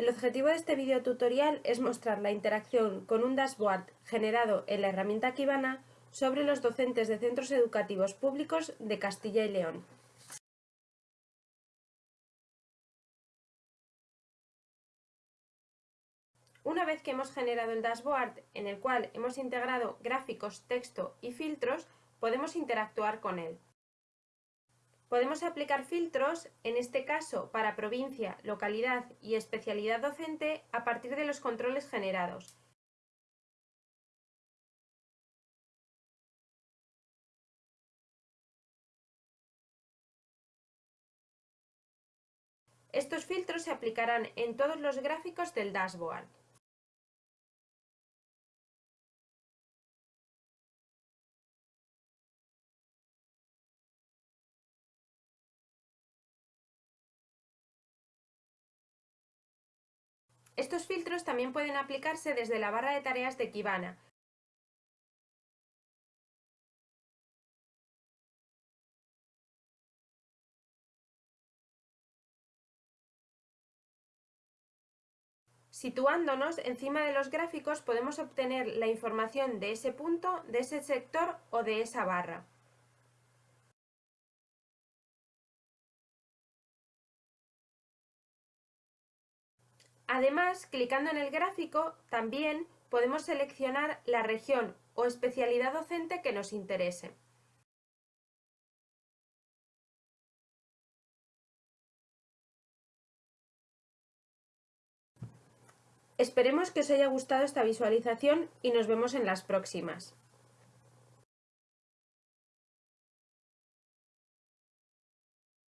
El objetivo de este video tutorial es mostrar la interacción con un dashboard generado en la herramienta Kibana sobre los docentes de centros educativos públicos de Castilla y León. Una vez que hemos generado el dashboard, en el cual hemos integrado gráficos, texto y filtros, podemos interactuar con él. Podemos aplicar filtros, en este caso para provincia, localidad y especialidad docente, a partir de los controles generados. Estos filtros se aplicarán en todos los gráficos del dashboard. Estos filtros también pueden aplicarse desde la barra de tareas de Kibana. Situándonos encima de los gráficos podemos obtener la información de ese punto, de ese sector o de esa barra. Además, clicando en el gráfico, también podemos seleccionar la región o especialidad docente que nos interese. Esperemos que os haya gustado esta visualización y nos vemos en las próximas.